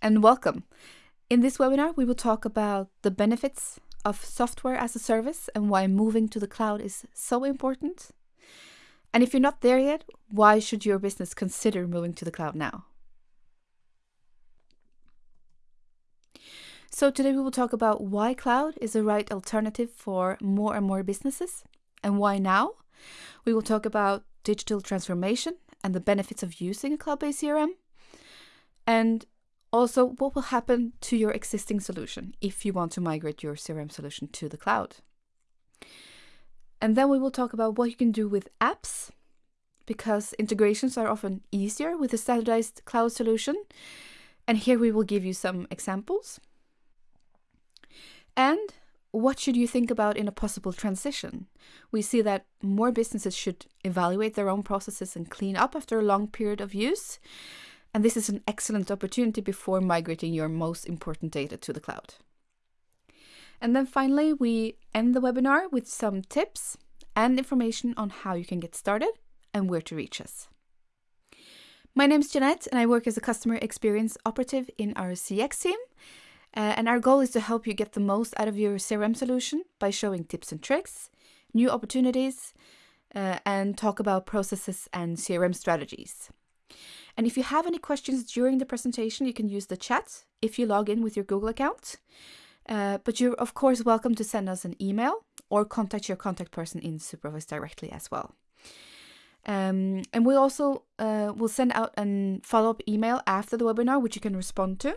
And welcome. In this webinar, we will talk about the benefits of software as a service and why moving to the cloud is so important. And if you're not there yet, why should your business consider moving to the cloud now? So today we will talk about why cloud is the right alternative for more and more businesses and why now. We will talk about digital transformation and the benefits of using a cloud-based CRM and also what will happen to your existing solution if you want to migrate your CRM solution to the cloud. And then we will talk about what you can do with apps because integrations are often easier with a standardized cloud solution. And here we will give you some examples. And what should you think about in a possible transition? We see that more businesses should evaluate their own processes and clean up after a long period of use. And this is an excellent opportunity before migrating your most important data to the cloud. And then finally, we end the webinar with some tips and information on how you can get started and where to reach us. My name is Jeanette and I work as a customer experience operative in our CX team. Uh, and our goal is to help you get the most out of your CRM solution by showing tips and tricks, new opportunities, uh, and talk about processes and CRM strategies. And if you have any questions during the presentation, you can use the chat if you log in with your Google account. Uh, but you're of course welcome to send us an email or contact your contact person in SuperOffice directly as well. Um, and we also uh, will send out a follow-up email after the webinar, which you can respond to.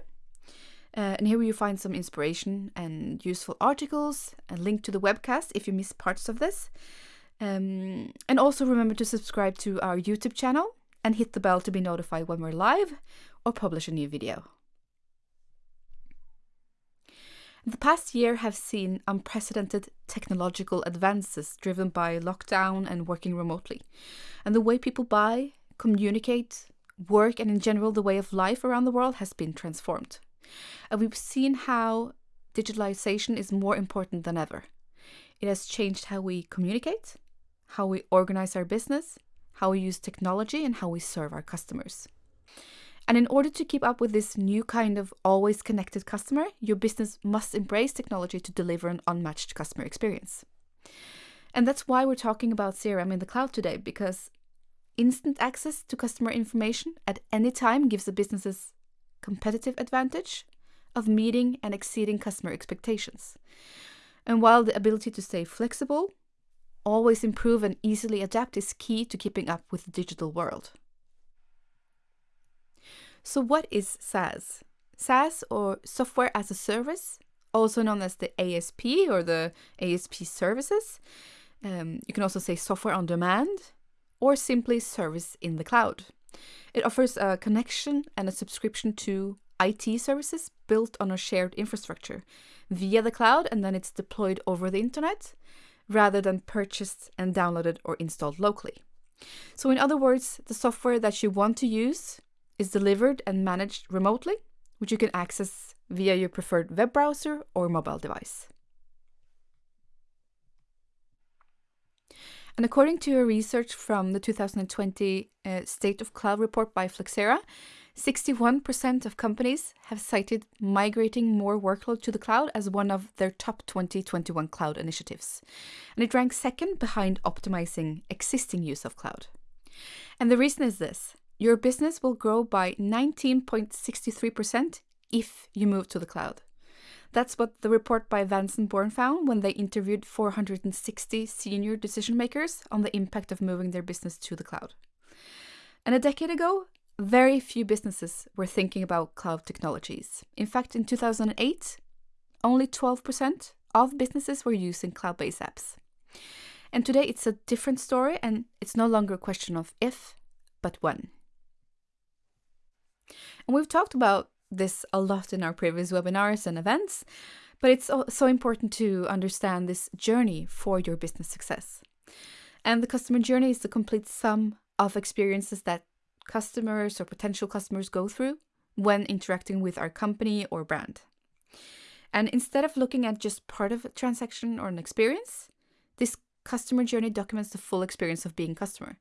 Uh, and here you find some inspiration and useful articles, a link to the webcast if you miss parts of this. Um, and also remember to subscribe to our YouTube channel and hit the bell to be notified when we're live or publish a new video. The past year have seen unprecedented technological advances driven by lockdown and working remotely. And the way people buy, communicate, work, and in general the way of life around the world has been transformed. And we've seen how digitalization is more important than ever. It has changed how we communicate, how we organize our business, how we use technology, and how we serve our customers. And in order to keep up with this new kind of always connected customer, your business must embrace technology to deliver an unmatched customer experience. And that's why we're talking about CRM in the cloud today, because instant access to customer information at any time gives a business's competitive advantage of meeting and exceeding customer expectations. And while the ability to stay flexible, always improve and easily adapt is key to keeping up with the digital world. So what is SaaS? SaaS or Software as a Service, also known as the ASP or the ASP services. Um, you can also say software on demand or simply service in the cloud. It offers a connection and a subscription to IT services built on a shared infrastructure via the cloud and then it's deployed over the internet rather than purchased and downloaded or installed locally. So in other words, the software that you want to use is delivered and managed remotely, which you can access via your preferred web browser or mobile device. And according to a research from the 2020 uh, State of Cloud report by Flexera, 61% of companies have cited migrating more workload to the cloud as one of their top 2021 cloud initiatives. And it ranks second behind optimizing existing use of cloud. And the reason is this your business will grow by 19.63% if you move to the cloud. That's what the report by Vanson Bourne found when they interviewed 460 senior decision makers on the impact of moving their business to the cloud. And a decade ago, very few businesses were thinking about cloud technologies. In fact, in 2008, only 12% of businesses were using cloud based apps. And today it's a different story, and it's no longer a question of if, but when. And we've talked about this a lot in our previous webinars and events, but it's so important to understand this journey for your business success. And the customer journey is the complete sum of experiences that customers or potential customers go through when interacting with our company or brand. And instead of looking at just part of a transaction or an experience, this customer journey documents the full experience of being customer.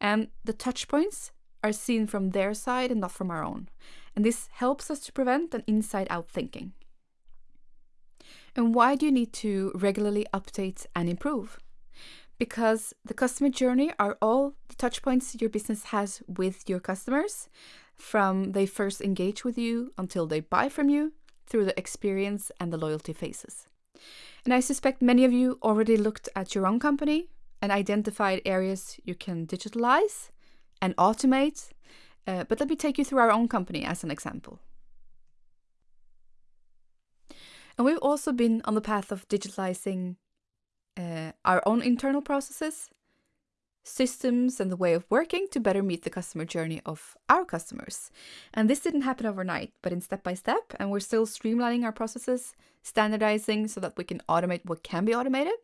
And the touch points are seen from their side and not from our own. And this helps us to prevent an inside out thinking. And why do you need to regularly update and improve? Because the customer journey are all the touch points your business has with your customers, from they first engage with you until they buy from you, through the experience and the loyalty phases. And I suspect many of you already looked at your own company and identified areas you can digitalize and automate. Uh, but let me take you through our own company as an example. And we've also been on the path of digitalizing uh, our own internal processes, systems, and the way of working to better meet the customer journey of our customers. And this didn't happen overnight, but in step by step. And we're still streamlining our processes, standardizing so that we can automate what can be automated,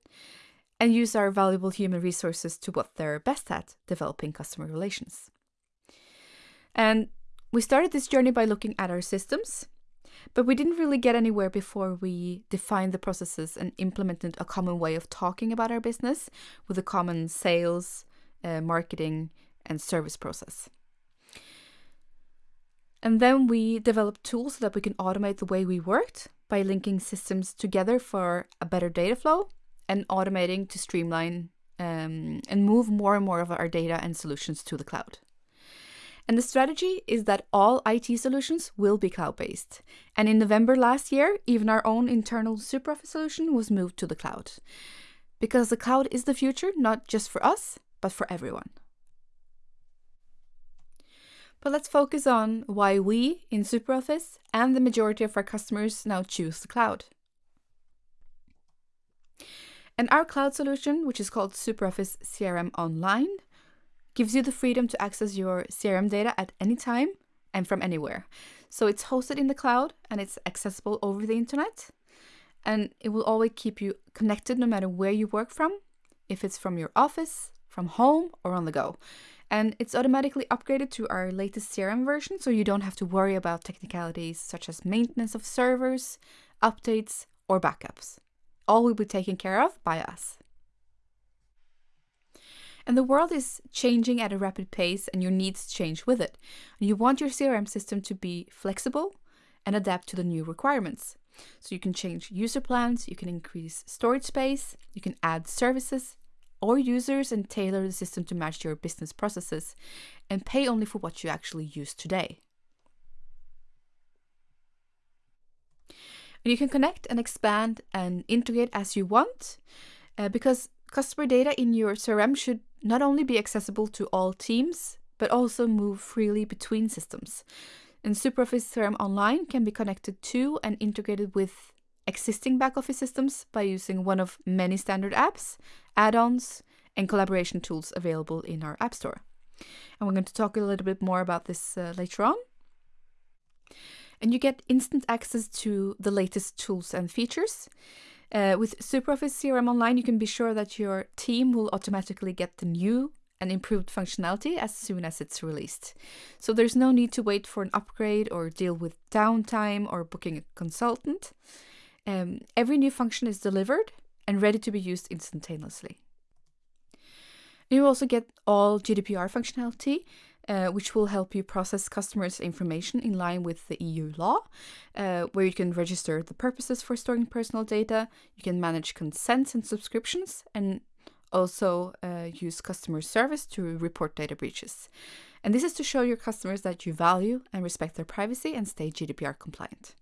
and use our valuable human resources to what they're best at developing customer relations. And we started this journey by looking at our systems but we didn't really get anywhere before we defined the processes and implemented a common way of talking about our business with a common sales, uh, marketing, and service process. And then we developed tools so that we can automate the way we worked by linking systems together for a better data flow and automating to streamline um, and move more and more of our data and solutions to the cloud. And the strategy is that all IT solutions will be cloud based. And in November last year, even our own internal SuperOffice solution was moved to the cloud. Because the cloud is the future, not just for us, but for everyone. But let's focus on why we in SuperOffice and the majority of our customers now choose the cloud. And our cloud solution, which is called SuperOffice CRM Online, gives you the freedom to access your CRM data at any time and from anywhere. So it's hosted in the cloud and it's accessible over the internet. And it will always keep you connected no matter where you work from, if it's from your office, from home, or on the go. And it's automatically upgraded to our latest CRM version, so you don't have to worry about technicalities such as maintenance of servers, updates, or backups. All will be taken care of by us. And the world is changing at a rapid pace, and your needs change with it. And you want your CRM system to be flexible and adapt to the new requirements. So you can change user plans, you can increase storage space, you can add services or users and tailor the system to match your business processes and pay only for what you actually use today. And you can connect and expand and integrate as you want uh, because customer data in your CRM should not only be accessible to all teams, but also move freely between systems. And SuperOffice CRM Online can be connected to and integrated with existing back office systems by using one of many standard apps, add ons, and collaboration tools available in our App Store. And we're going to talk a little bit more about this uh, later on. And you get instant access to the latest tools and features. Uh, with SuperOffice CRM Online, you can be sure that your team will automatically get the new and improved functionality as soon as it's released. So there's no need to wait for an upgrade or deal with downtime or booking a consultant. Um, every new function is delivered and ready to be used instantaneously. You also get all GDPR functionality, uh, which will help you process customers' information in line with the EU law, uh, where you can register the purposes for storing personal data, you can manage consents and subscriptions, and also uh, use customer service to report data breaches. And this is to show your customers that you value and respect their privacy and stay GDPR compliant.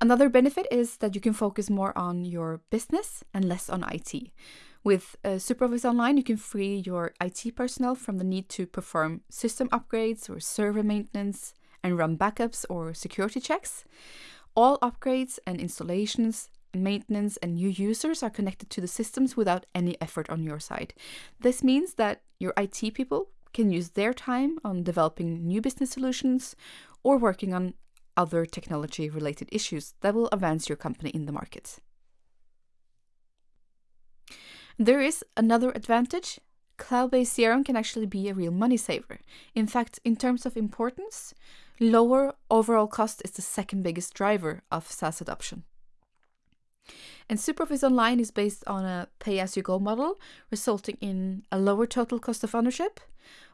Another benefit is that you can focus more on your business and less on IT. With uh, SuperOffice Online, you can free your IT personnel from the need to perform system upgrades or server maintenance and run backups or security checks. All upgrades and installations, maintenance, and new users are connected to the systems without any effort on your side. This means that your IT people can use their time on developing new business solutions or working on other technology related issues that will advance your company in the market. There is another advantage. Cloud based CRM can actually be a real money saver. In fact, in terms of importance, lower overall cost is the second biggest driver of SaaS adoption. And SuperOffice Online is based on a pay as you go model, resulting in a lower total cost of ownership.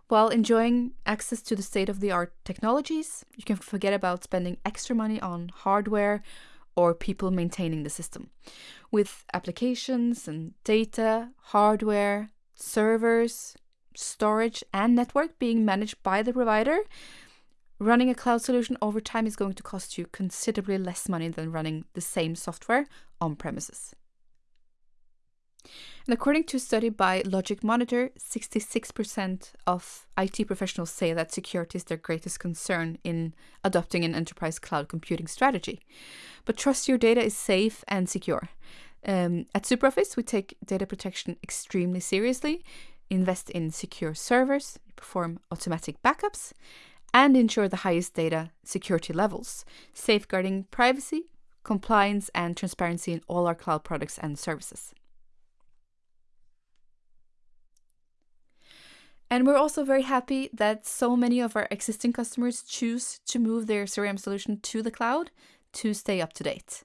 While enjoying access to the state of the art technologies, you can forget about spending extra money on hardware or people maintaining the system. With applications and data, hardware, servers, storage, and network being managed by the provider, running a cloud solution over time is going to cost you considerably less money than running the same software on premises. And according to a study by Logic Monitor, 66% of IT professionals say that security is their greatest concern in adopting an enterprise cloud computing strategy. But trust your data is safe and secure. Um, at SuperOffice, we take data protection extremely seriously, invest in secure servers, perform automatic backups, and ensure the highest data security levels, safeguarding privacy, compliance, and transparency in all our cloud products and services. And we're also very happy that so many of our existing customers choose to move their CRM solution to the cloud to stay up to date.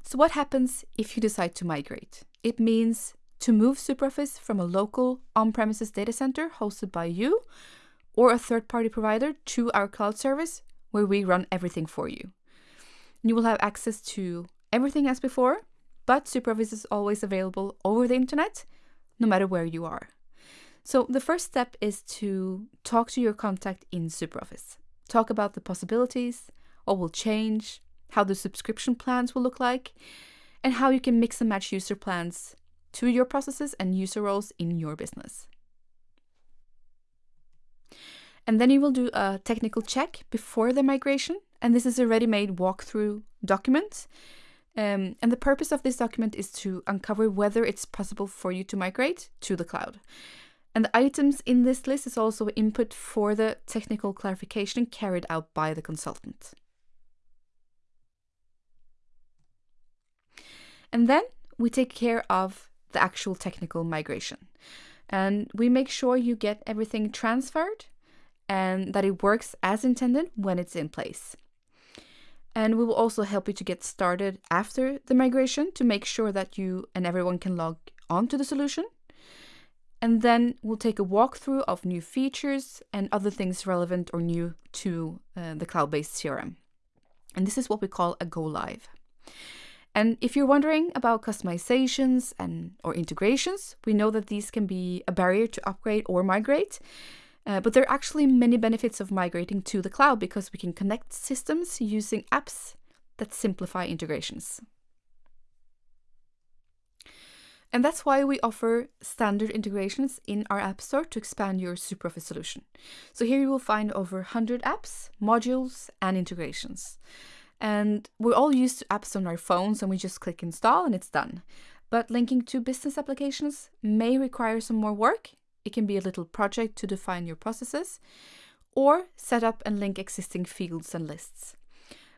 So, what happens if you decide to migrate? It means to move SuperOffice from a local on premises data center hosted by you or a third party provider to our cloud service where we run everything for you. You will have access to everything as before, but SuperOffice is always available over the internet, no matter where you are. So the first step is to talk to your contact in SuperOffice. Talk about the possibilities, what will change, how the subscription plans will look like, and how you can mix and match user plans to your processes and user roles in your business. And then you will do a technical check before the migration, and this is a ready made walkthrough document um, and the purpose of this document is to uncover whether it's possible for you to migrate to the cloud. And the items in this list is also input for the technical clarification carried out by the consultant. And then we take care of the actual technical migration. And we make sure you get everything transferred and that it works as intended when it's in place. And we will also help you to get started after the migration to make sure that you and everyone can log onto the solution. And then we'll take a walkthrough of new features and other things relevant or new to uh, the cloud based CRM. And this is what we call a go live. And if you're wondering about customizations and or integrations, we know that these can be a barrier to upgrade or migrate. Uh, but there are actually many benefits of migrating to the cloud because we can connect systems using apps that simplify integrations. And that's why we offer standard integrations in our App Store to expand your SuperOffice solution. So here you will find over 100 apps, modules, and integrations. And we're all used to apps on our phones and we just click install and it's done. But linking to business applications may require some more work it can be a little project to define your processes or set up and link existing fields and lists.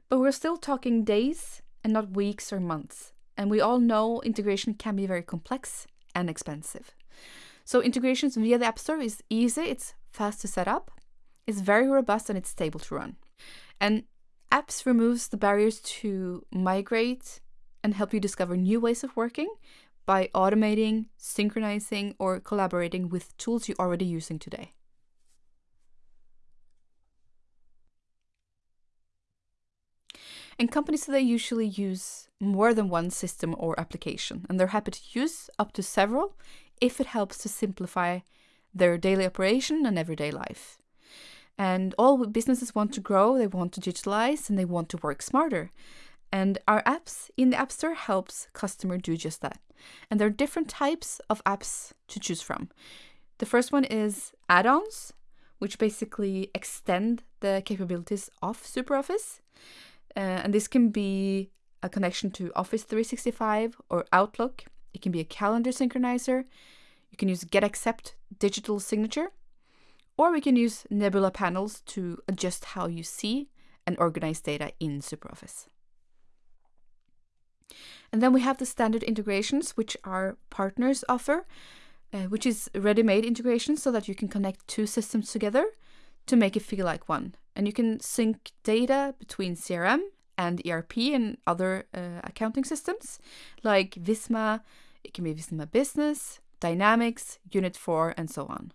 But we're still talking days and not weeks or months. And we all know integration can be very complex and expensive. So integrations via the App Store is easy, it's fast to set up, it's very robust and it's stable to run. And apps removes the barriers to migrate and help you discover new ways of working by automating, synchronizing, or collaborating with tools you're already using today. And companies today usually use more than one system or application, and they're happy to use up to several if it helps to simplify their daily operation and everyday life. And all businesses want to grow, they want to digitalize, and they want to work smarter. And our apps in the App Store helps customer do just that. And there are different types of apps to choose from. The first one is add-ons, which basically extend the capabilities of SuperOffice. Uh, and this can be a connection to Office 365 or Outlook. It can be a calendar synchronizer. You can use GetAccept digital signature. Or we can use Nebula panels to adjust how you see and organize data in SuperOffice. And then we have the standard integrations, which our partners offer, uh, which is ready made integrations so that you can connect two systems together to make it feel like one. And you can sync data between CRM and ERP and other uh, accounting systems like Visma, it can be Visma Business, Dynamics, Unit 4, and so on.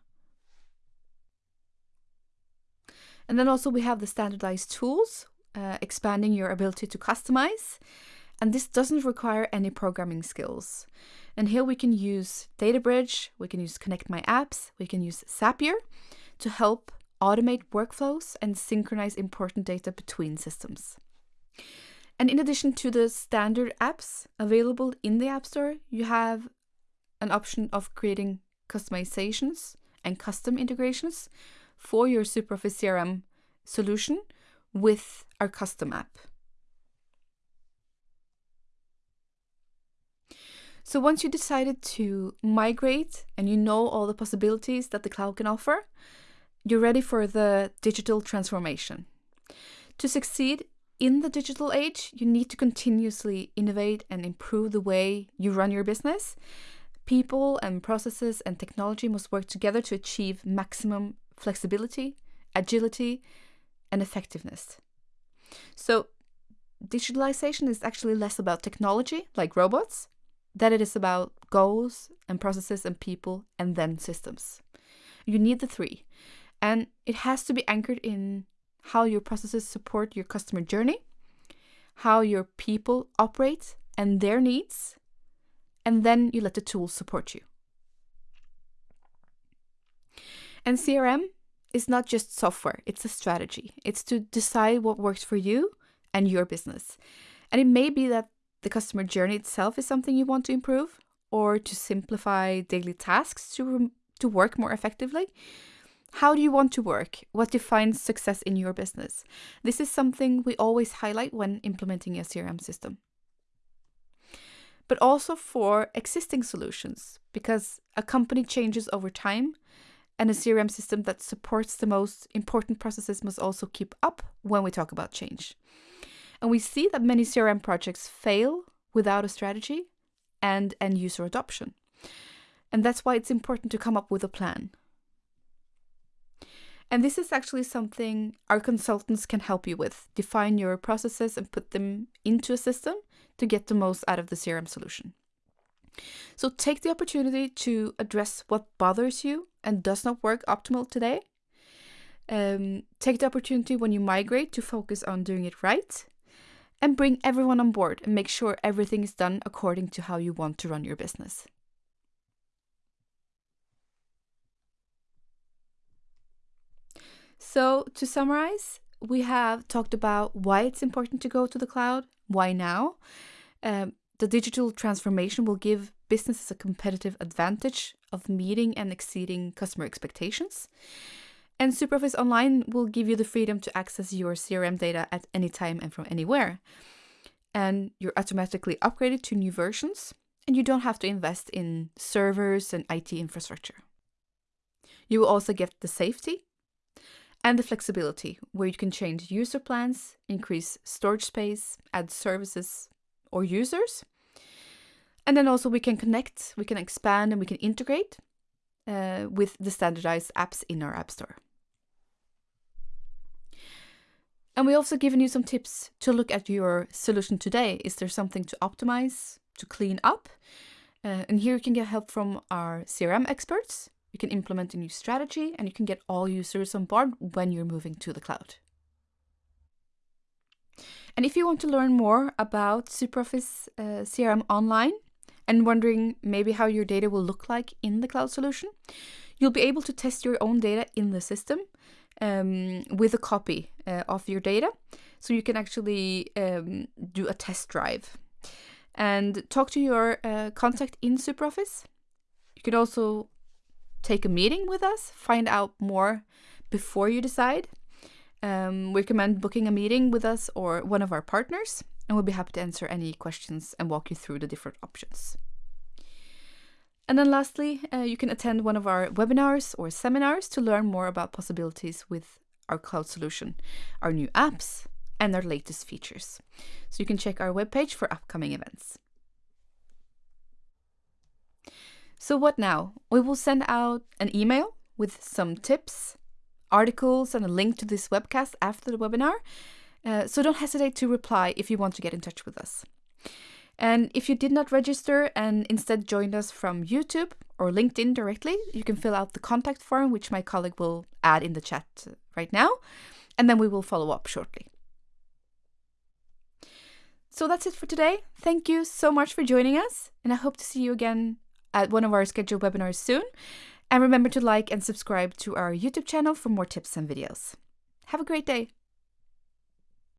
And then also we have the standardized tools, uh, expanding your ability to customize. And this doesn't require any programming skills. And here we can use DataBridge, we can use Connect My Apps, we can use Zapier to help automate workflows and synchronize important data between systems. And in addition to the standard apps available in the App Store, you have an option of creating customizations and custom integrations for your SuperOffice CRM solution with our custom app. So once you decided to migrate and you know all the possibilities that the cloud can offer, you're ready for the digital transformation. To succeed in the digital age, you need to continuously innovate and improve the way you run your business. People and processes and technology must work together to achieve maximum flexibility, agility, and effectiveness. So, digitalization is actually less about technology, like robots, than it is about goals and processes and people and then systems. You need the three. And it has to be anchored in how your processes support your customer journey, how your people operate and their needs, and then you let the tools support you. And CRM is not just software, it's a strategy. It's to decide what works for you and your business. And it may be that the customer journey itself is something you want to improve or to simplify daily tasks to, to work more effectively. How do you want to work? What defines success in your business? This is something we always highlight when implementing a CRM system. But also for existing solutions, because a company changes over time and a CRM system that supports the most important processes must also keep up when we talk about change. And we see that many CRM projects fail without a strategy and end user adoption. And that's why it's important to come up with a plan. And this is actually something our consultants can help you with. Define your processes and put them into a system to get the most out of the CRM solution. So take the opportunity to address what bothers you and does not work optimal today. Um, take the opportunity when you migrate to focus on doing it right and bring everyone on board and make sure everything is done according to how you want to run your business. So, to summarize, we have talked about why it's important to go to the cloud, why now. Um, the digital transformation will give businesses a competitive advantage of meeting and exceeding customer expectations. And SuperOffice Online will give you the freedom to access your CRM data at any time and from anywhere. And you're automatically upgraded to new versions, and you don't have to invest in servers and IT infrastructure. You will also get the safety and the flexibility where you can change user plans, increase storage space, add services or users. And then also we can connect, we can expand, and we can integrate uh, with the standardized apps in our App Store. And we've also given you some tips to look at your solution today. Is there something to optimize, to clean up? Uh, and here you can get help from our CRM experts. You can implement a new strategy and you can get all users on board when you're moving to the cloud. And if you want to learn more about SuperOffice uh, CRM online and wondering maybe how your data will look like in the cloud solution, you'll be able to test your own data in the system um, with a copy uh, of your data. So you can actually um, do a test drive and talk to your uh, contact in SuperOffice. You can also take a meeting with us, find out more before you decide. Um, we recommend booking a meeting with us or one of our partners, and we'll be happy to answer any questions and walk you through the different options. And then lastly, uh, you can attend one of our webinars or seminars to learn more about possibilities with our cloud solution, our new apps, and our latest features. So you can check our webpage for upcoming events. So, what now? We will send out an email with some tips, articles, and a link to this webcast after the webinar. Uh, so don't hesitate to reply if you want to get in touch with us. And if you did not register and instead joined us from YouTube or LinkedIn directly, you can fill out the contact form, which my colleague will add in the chat right now, and then we will follow up shortly. So that's it for today. Thank you so much for joining us, and I hope to see you again at one of our scheduled webinars soon. And remember to like and subscribe to our YouTube channel for more tips and videos. Have a great day.